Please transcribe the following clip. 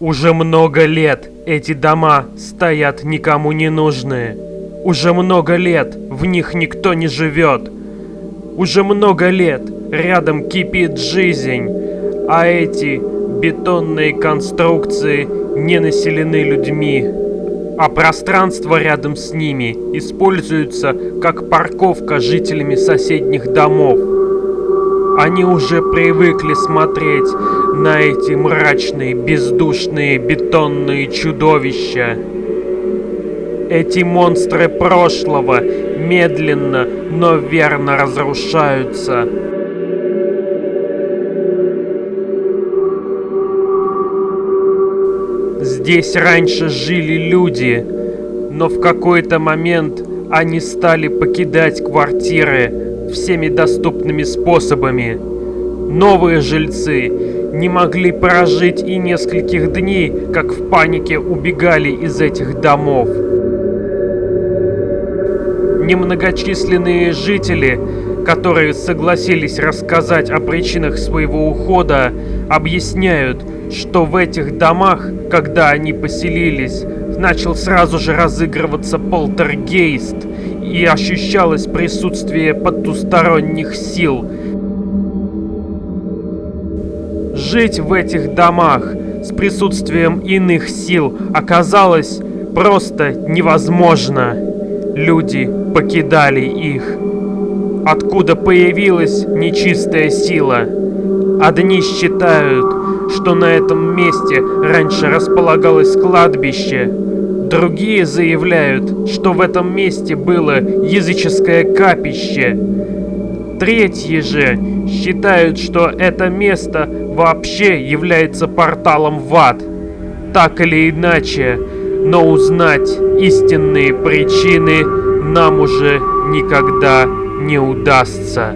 Уже много лет эти дома стоят никому не нужные. Уже много лет в них никто не живет. Уже много лет рядом кипит жизнь, а эти бетонные конструкции не населены людьми, а пространство рядом с ними используется как парковка жителями соседних домов. Они уже привыкли смотреть на эти мрачные, бездушные бетонные чудовища. Эти монстры прошлого медленно, но верно разрушаются. Здесь раньше жили люди, но в какой-то момент они стали покидать квартиры всеми доступными способами. Новые жильцы не могли прожить и нескольких дней, как в панике убегали из этих домов. Немногочисленные жители, которые согласились рассказать о причинах своего ухода, объясняют, что в этих домах, когда они поселились, начал сразу же разыгрываться полтергейст, и ощущалось присутствие потусторонних сил. Жить в этих домах с присутствием иных сил оказалось просто невозможно. Люди покидали их. Откуда появилась нечистая сила? Одни считают, что на этом месте раньше располагалось кладбище. Другие заявляют, что в этом месте было языческое капище. Третьи же считают, что это место вообще является порталом в ад. Так или иначе, но узнать истинные причины нам уже никогда не удастся.